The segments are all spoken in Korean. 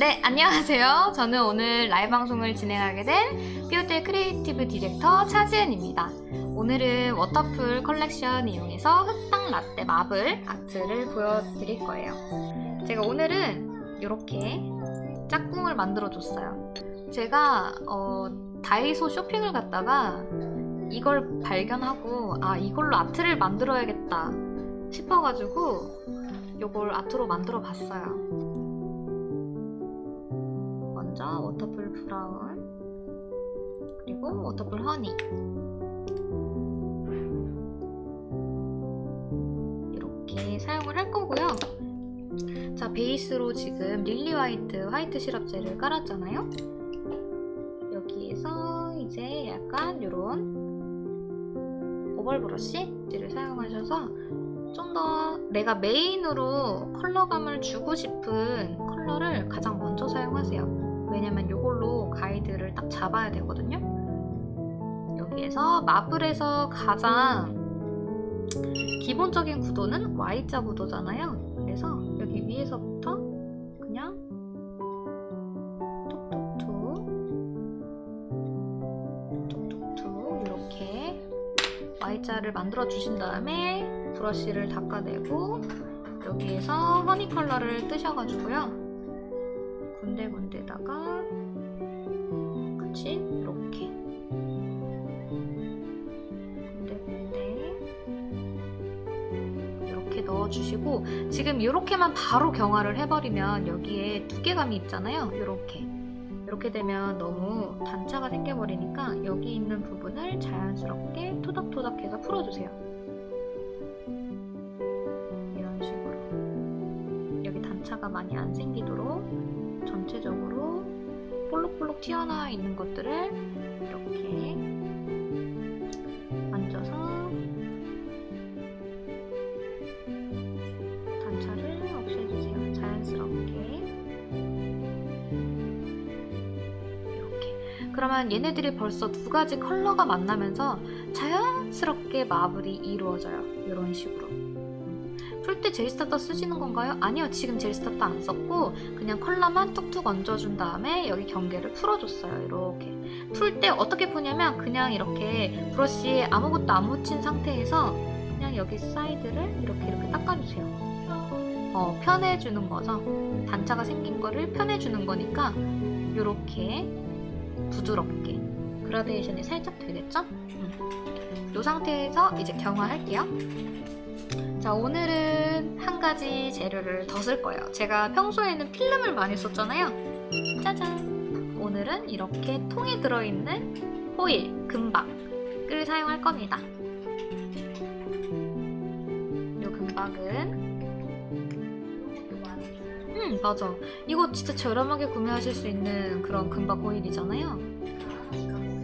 네, 안녕하세요. 저는 오늘 라이브 방송을 진행하게 된 삐오텔 creative director 차지은입니다. 오늘은 워터풀 컬렉션 이용해서 흑당 라떼 marble art를 보여드릴 거예요. 제가 오늘은 이렇게 짝꿍을 만들어줬어요. 제가 어, 다이소 쇼핑을 갔다가 이걸 발견하고 아 이걸로 아트를 만들어야겠다 싶어가지고 이걸 아트로 만들어 봤어요. 먼저 워터풀 brown 그리고 워터풀 honey 이렇게 사용을 할 거고요. 자 베이스로 지금 lily white 화이트 시럽 젤을 깔았잖아요. 여기에서 이제 약간 이런 oval brush를 사용하셔서 좀더 내가 메인으로 컬러감을 주고 싶은 컬러를 가장 먼저 사용하세요. 왜냐면 이걸로 가이드를 딱 잡아야 되거든요. 여기에서 마블에서 가장 기본적인 구도는 Y자 구도잖아요. 그래서 여기 위에서부터 그냥 톡톡톡 톡톡톡 이렇게 Y자를 만들어 주신 다음에 브러쉬를 닦아내고 여기에서 허니 컬러를 뜨셔가지고요. 군데군데 넣어주시고 지금 이렇게만 바로 경화를 해버리면 여기에 두께감이 있잖아요. 이렇게 이렇게 되면 너무 단차가 생겨버리니까 여기 있는 부분을 자연스럽게 토닥토닥해서 풀어주세요. 이런 식으로 여기 단차가 많이 안 생기도록 전체적으로 볼록볼록 튀어나와 있는 것들을 그러면 얘네들이 벌써 두 가지 컬러가 만나면서 자연스럽게 marble이 이루어져요. 이런 식으로 풀 때 gel starter 쓰시는 건가요? 아니요 지금 gel starter 안 썼고 그냥 컬러만 툭툭 얹어준 다음에 여기 경계를 풀어줬어요 이렇게 풀 때 어떻게 푸냐면 그냥 이렇게 brush에 아무것도 안 묻힌 상태에서 그냥 여기 사이드를 이렇게 이렇게 닦아주세요 어, 펴내주는 거죠 단차가 생긴 거를 편해주는 거니까 이렇게 부드럽게 그라데이션이 살짝 되겠죠? 음. 이 상태에서 이제 경화할게요. 자 오늘은 한 가지 재료를 더 쓸 거예요. 제가 평소에는 필름을 많이 썼잖아요. 짜잔! 오늘은 이렇게 통에 들어있는 호일, 금박을 사용할 겁니다. 이 금박은 음 맞아. 이거 진짜 저렴하게 구매하실 수 있는 그런 금박 호일이잖아요.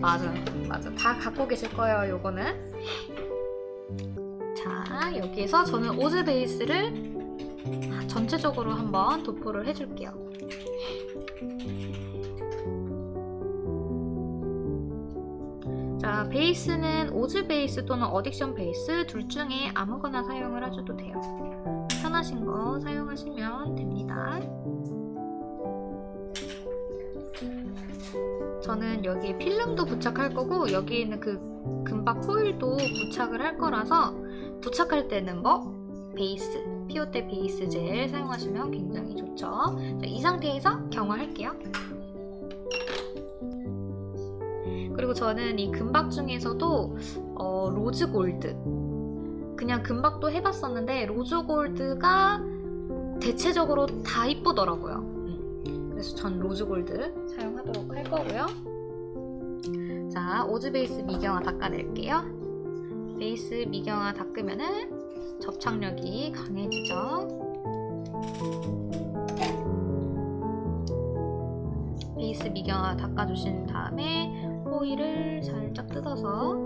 맞아 맞아. 다 갖고 계실 거예요 요거는. 자 여기에서 저는 오즈 베이스를 전체적으로 한번 도포를 해줄게요. 자 베이스는 오즈 베이스 또는 어딕션 베이스 둘 중에 아무거나 사용을 하셔도 돼요 편하신 거 사용하시면 됩니다 저는 여기에 필름도 부착할 거고 여기 있는 그 금박 호일도 부착을 할 거라서 부착할 때는 뭐 베이스, 피오테 베이스 젤 사용하시면 굉장히 좋죠. 자, 이 상태에서 경화할게요. 그리고 저는 이 금박 중에서도 어, rose gold 그냥 금박도 해봤었는데 rose gold가 대체적으로 다 이쁘더라고요. 음, 그래서 전 rose gold 사용하도록 할 거고요. 자, 오즈 베이스 미경화 닦아낼게요. 베이스 미경화 닦으면은 접착력이 강해지죠. 베이스 미경화 닦아주신 다음에 호일을 살짝 뜯어서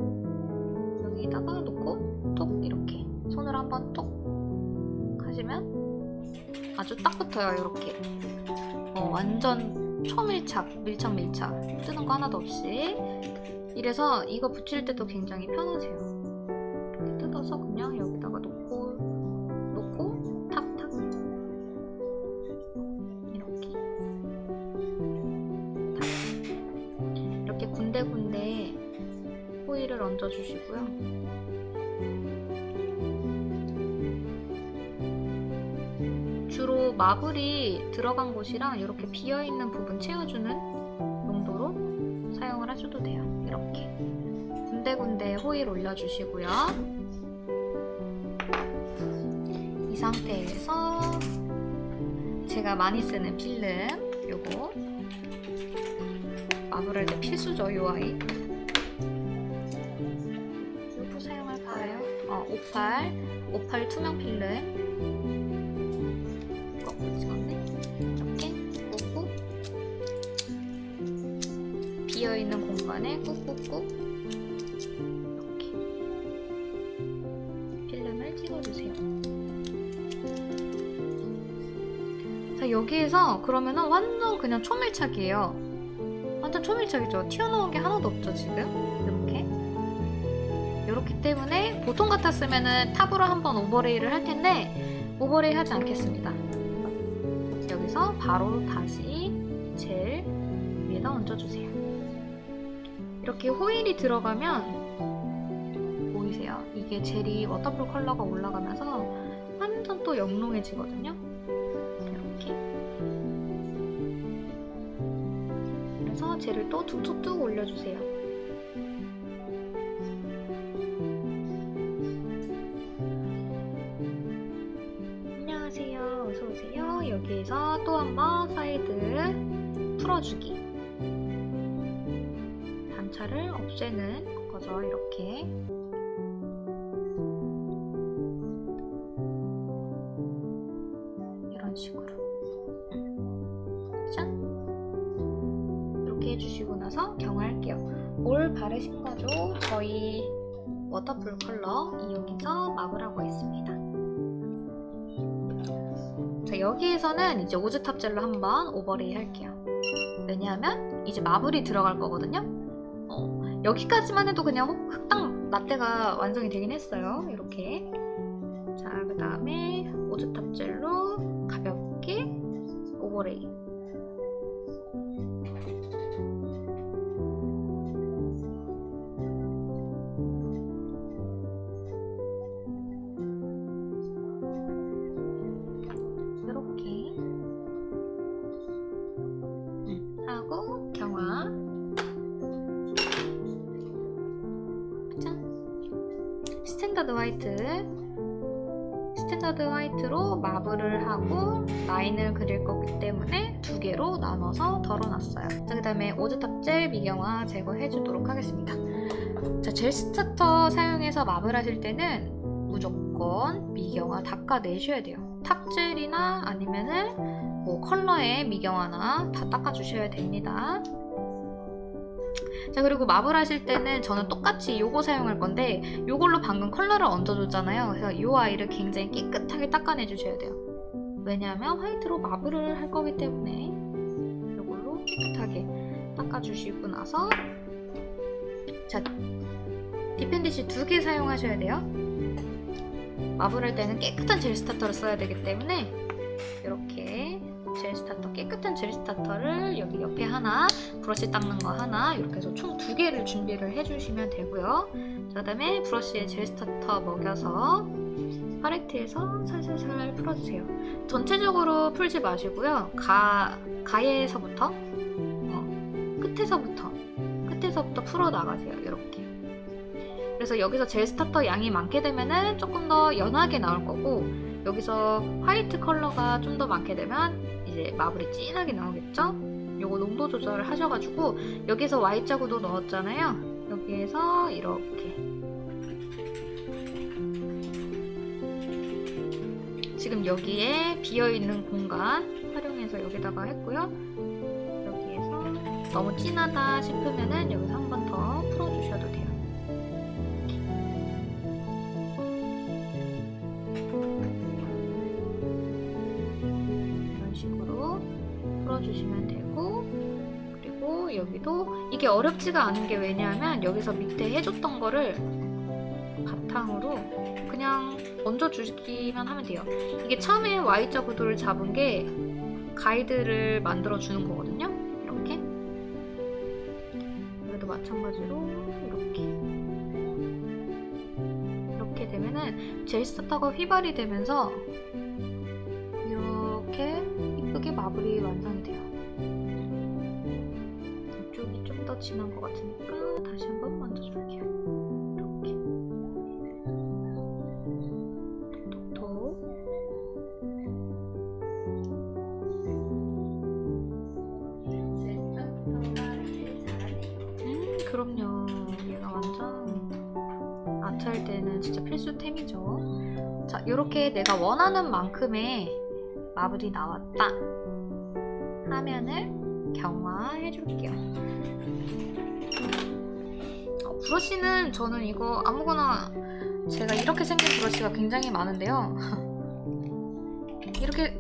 여기다가 놓고 똑 이렇게. 손을 한번 톡 하시면 아주 딱 붙어요 이렇게. 어, 완전 초밀착 밀착 밀착. 뜨는 거 하나도 없이. 이래서 이거 붙일 때도 굉장히 편하세요. 이렇게 뜯어서 그냥 여기다가 놓고 놓고 탁탁. 이렇게. 탁. 이렇게 군데군데 호일을 얹어주시고요. 마블이 들어간 곳이랑 이렇게 비어있는 부분 채워주는 용도로 사용을 하셔도 돼요. 이렇게 군데군데 호일 올려주시고요. 이 상태에서 제가 많이 쓰는 필름 요거 마블할 때 필수죠 요 아이 요거 사용할까요? 어, 58 58 투명 필름 공간에 꾹꾹꾹. 이렇게. 필름을 찍어주세요. 자 여기에서 그러면은 완전 그냥 초밀착이에요. 완전 초밀착이죠. 튀어나온 게 하나도 없죠 지금? 이렇게. 이렇기 때문에 보통 같았으면은 탑으로 한번 오버레이를 할 텐데 오버레이 하지 않겠습니다. 여기서 바로 다시 젤 위에다 얹어주세요 이렇게 호일이 들어가면 보이세요? 이게 젤이 워터풀 컬러가 올라가면서 완전 또 영롱해지거든요. 이렇게. 그래서 젤을 또 툭툭툭 올려주세요. 안녕하세요. 어서오세요. 여기에서 또 한 번 사이드 풀어주기 단차를 없애는 거죠 이렇게. 이런 식으로. 짠. 이렇게 해주시고 나서 경화할게요. 뭘 바르신 거죠? 저희 워터풀 컬러 이용해서 marble하고 있습니다. 자 여기에서는 이제 오즈 top gel로 한번 overlay 할게요. 왜냐하면 이제 marble이 들어갈 거거든요. 어, 여기까지만 해도 그냥 흑당 라떼가 완성이 되긴 했어요. 이렇게. 자 그 다음에 오즈 top gel로 가볍게 overlay marble을 하고 라인을 그릴 거기 때문에 두 개로 나눠서 덜어놨어요. 자, 그 다음에 오즈 top gel 미경화 제거해 주도록 하겠습니다. 자, gel starter 사용해서 marble 하실 때는 무조건 미경화 닦아내셔야 돼요. top gel이나 아니면은 뭐 컬러의 미경화나 다 닦아주셔야 됩니다. 자 그리고 marble 하실 때는 저는 똑같이 요거 사용할 건데 요걸로 방금 컬러를 얹어줬잖아요. 그래서 이 아이를 굉장히 깨끗하게 닦아내 주셔야 돼요. 왜냐하면 화이트로 marble을 할 거기 때문에 요걸로 깨끗하게 닦아주시고 나서 자 dappen dish 두 개 사용하셔야 돼요. marble 할 때는 깨끗한 gel starter를 써야 되기 때문에 이렇게 gel starter 깨끗한 gel starter를 여기 옆에 하나 브러쉬 닦는 거 하나 이렇게 해서 총 두 개를 준비를 해주시면 되고요. 그 다음에 brush에 gel starter 먹여서 팔레트에서 살살살 풀어주세요. 전체적으로 풀지 마시고요. 가, 가에서부터 어, 끝에서부터 끝에서부터 풀어 나가세요 이렇게. 그래서 여기서 gel starter 양이 많게 되면은 조금 더 연하게 나올 거고 여기서 white color가 좀 더 많게 되면 이제 marble이 진하게 나오겠죠? 요거 농도 조절을 하셔가지고 여기서 Y자구도 넣었잖아요. 여기에서 이렇게 지금 여기에 비어있는 공간 활용해서 여기다가 했고요. 여기에서 너무 진하다 싶으면은 여기서 한 번 더 풀어주시면 되고 그리고 여기도 이게 어렵지가 않은 게 왜냐하면 여기서 밑에 해줬던 거를 바탕으로 그냥 얹어주기만 하면 돼요. 이게 처음에 Y자 구도를 잡은 게 가이드를 만들어 주는 거거든요. 이렇게 여기도 마찬가지로 이렇게 되면은 젤 스타터가 휘발이 되면서 이쁘게 마블이 완성이 돼요. 이쪽이 좀 더 진한 것 같으니까 다시 한 번 만져줄게요. 이렇게. 톡톡. 음 그럼요. 얘가 완전 아트할 때는 진짜 필수템이죠. 자 이렇게 내가 원하는 만큼의 마블이 나왔다 화면을 경화해 줄게요 어, 브러쉬는 저는 이거 아무거나 제가 이렇게 생긴 브러쉬가 굉장히 많은데요 이렇게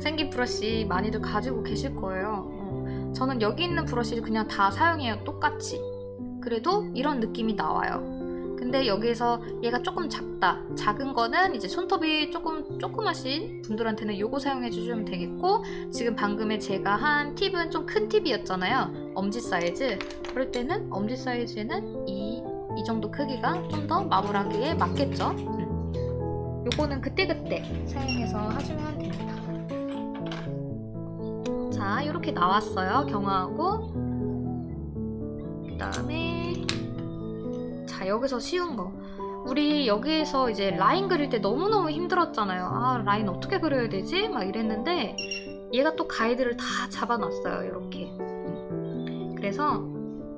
생긴 브러쉬 많이들 가지고 계실 거예요. 어, 저는 여기 있는 브러쉬를 그냥 다 사용해요. 똑같이. 그래도 이런 느낌이 나와요. 근데 여기에서 얘가 조금 작다. 작은 거는 이제 손톱이 조금 조그마신 분들한테는 요거 사용해 주시면 되겠고 지금 방금에 제가 한 팁은 좀 큰 팁이었잖아요. 엄지 사이즈. 그럴 때는 엄지 사이즈는 이, 이 정도 크기가 좀 더 마블하기에 맞겠죠. 음. 요거는 그때그때 사용해서 하시면 됩니다. 자 이렇게 나왔어요 경화하고 그 다음에 자 여기서 쉬운 거 우리 여기에서 이제 라인 그릴 때 너무너무 힘들었잖아요 아 라인 어떻게 그려야 되지? 막 이랬는데 얘가 또 가이드를 다 잡아놨어요 이렇게 그래서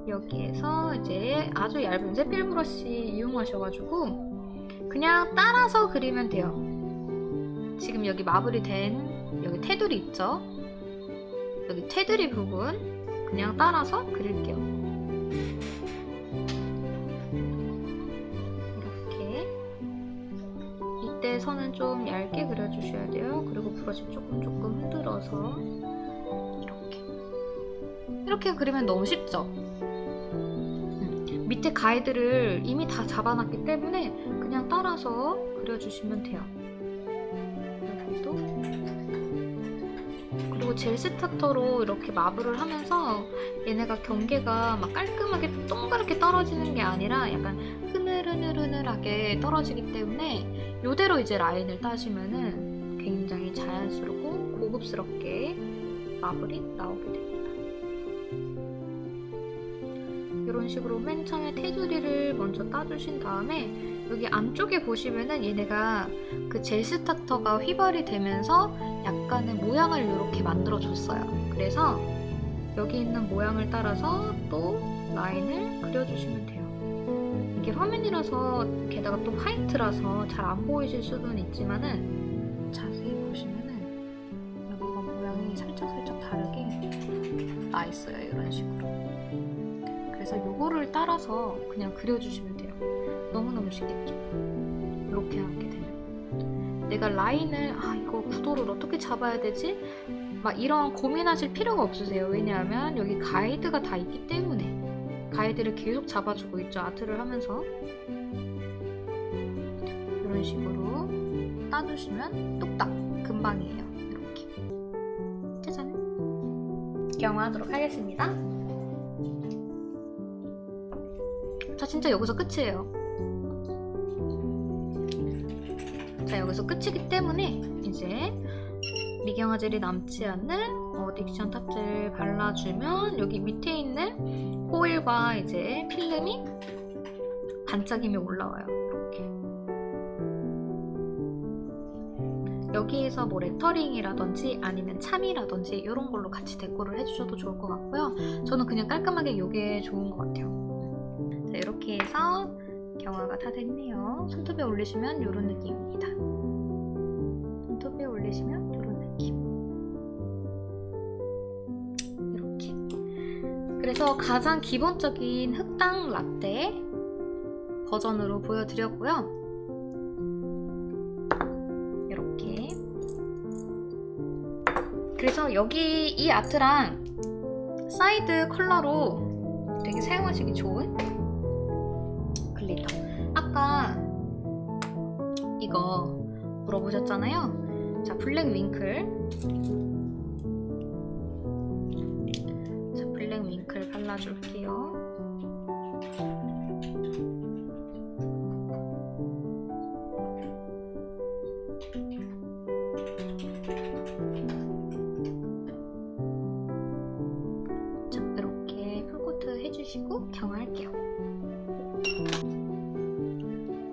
여기에서 이제 아주 얇은 zet필 브러쉬 이용하셔가지고 그냥 따라서 그리면 돼요 지금 여기 마블이 된 여기 테두리 있죠? 여기 테두리 부분 그냥 따라서 그릴게요. 선은 좀 얇게 그려주셔야 돼요. 그리고 브러쉬 조금 조금 흔들어서 이렇게 이렇게 그리면 너무 쉽죠? 음, 밑에 가이드를 이미 다 잡아놨기 때문에 그냥 따라서 그려주시면 돼요. 여기도 그리고 젤 스타터로 이렇게 마블을 하면서 얘네가 경계가 막 깔끔하게 동그랗게 떨어지는 게 아니라 약간 흐늘흐늘흐늘하게 떨어지기 때문에 이대로 이제 라인을 따시면은 굉장히 자연스럽고 고급스럽게 마블이 나오게 됩니다. 이런 식으로 맨 처음에 테두리를 먼저 따주신 다음에 여기 안쪽에 보시면은 얘네가 그 젤 스타터가 휘발이 되면서 약간의 모양을 이렇게 만들어 줬어요. 그래서 여기 있는 모양을 따라서 또 라인을 그려주시면 돼요. 이게 화면이라서 게다가 또 화이트라서 잘 안 보이실 수는 있지만은 자세히 보시면은 여기가 모양이 살짝살짝 다르게 나 있어요. 이런 식으로. 그래서 요거를 따라서 그냥 그려주시면 돼요. 너무너무 쉽겠죠? 이렇게 하게 되면. 내가 라인을 아 이거 구도를 어떻게 잡아야 되지? 막 이런 고민하실 필요가 없으세요. 왜냐하면 여기 가이드가 다 있기 때문에 가이드를 계속 잡아주고 있죠. 아트를 하면서 이런 식으로 따주시면 뚝딱 금방이에요. 이렇게 짜잔 경화하도록 하겠습니다. 자 진짜 여기서 끝이에요. 자 여기서 끝이기 때문에 이제 미경화 젤이 남지 않는 어, 딕션 탑젤 발라주면 여기 밑에 있는 호일과 이제 필름이 반짝임이 올라와요 이렇게 여기에서 뭐 레터링이라든지 아니면 charm이라든지 이런 걸로 같이 deco를 해주셔도 좋을 것 같고요 저는 그냥 깔끔하게 이게 좋은 것 같아요 자 이렇게 해서 경화가 다 됐네요. 손톱에 올리시면 이런 느낌입니다. 손톱에 올리시면 그래서 가장 기본적인 흑당 라떼 버전으로 보여드렸고요. 이렇게. 그래서 여기 이 art랑 side color로 되게 사용하시기 좋은 glitter. 아까 이거 물어보셨잖아요. 자, 블랙 윙클. 발라줄게요. 자, 이렇게 풀코트 해주시고 경화할게요.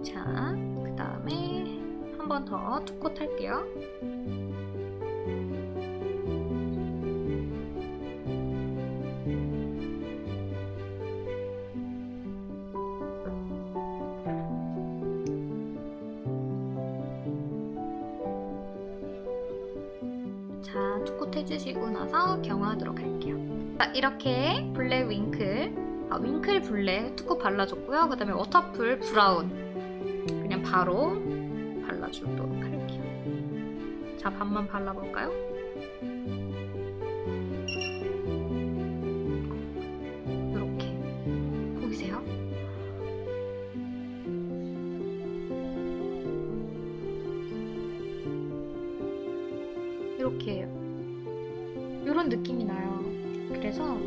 자, 그 다음에 한 번 더 투콧 할게요. 자, two coat 해주시고 나서 경화하도록 할게요. 자, 이렇게 블랙 윙클, 아, 윙클 블랙 two coat 발라줬고요. 그 다음에 워터풀 브라운 그냥 바로 발라주도록 할게요. 자, 반만 발라볼까요? 이렇게 보이세요? 이렇게 이런 느낌이 나요. 그래서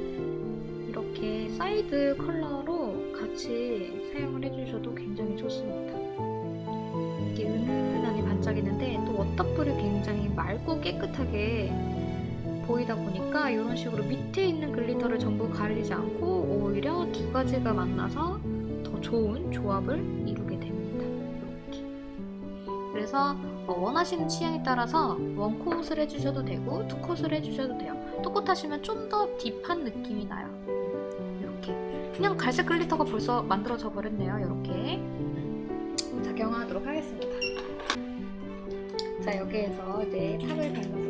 이렇게 side color로 같이 사용을 해주셔도 굉장히 좋습니다. 이게 은은하게 반짝이는데 또 워터풀이 굉장히 맑고 깨끗하게 보이다 보니까 이런 식으로 밑에 있는 glitter를 전부 가리지 않고 오히려 두 가지가 만나서 더 좋은 조합을 그래서 어, 원하시는 취향에 따라서 one coat을 해주셔도 되고 two coat을 해주셔도 돼요. two coat 하시면 좀 더 deep한 느낌이 나요. 이렇게. 그냥 갈색 glitter가 벌써 만들어져 버렸네요. 이렇게. 자, 경화하도록 하겠습니다. 자, 여기에서 이제 top을 발라볼게요.